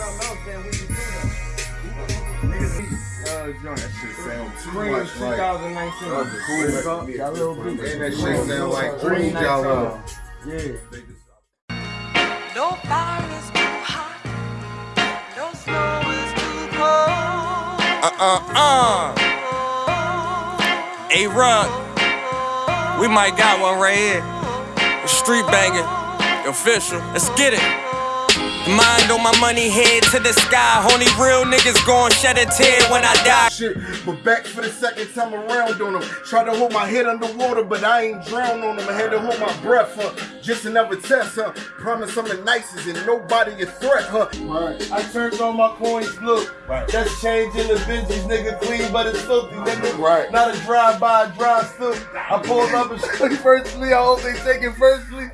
saying? We can do that. Uh, joint. That shit sound too Spring much like. 2019. Cool. Got a little bit. And that shit sound like green jello. Yeah. No fire is too hot. No snow is too cold. Uh uh uh. A Rug. We might got one right here. The Street banging. Official. Let's get it. Mind on my money, head to the sky. Only real niggas gon' shed a tear when I die. Shit, but back for the second time around on them. Try to hold my head underwater, but I ain't drown on them. I had to hold my breath, huh? Just another test, huh? Promise I'm the nicest and nobody a threat, huh? Right. I turned on my coins, look. Right. Just changing the Benjis, nigga, clean but it's filthy, nigga. Right. Not a drive-by, drive through. I pulled up and shorty firstly. I hope they take it firstly.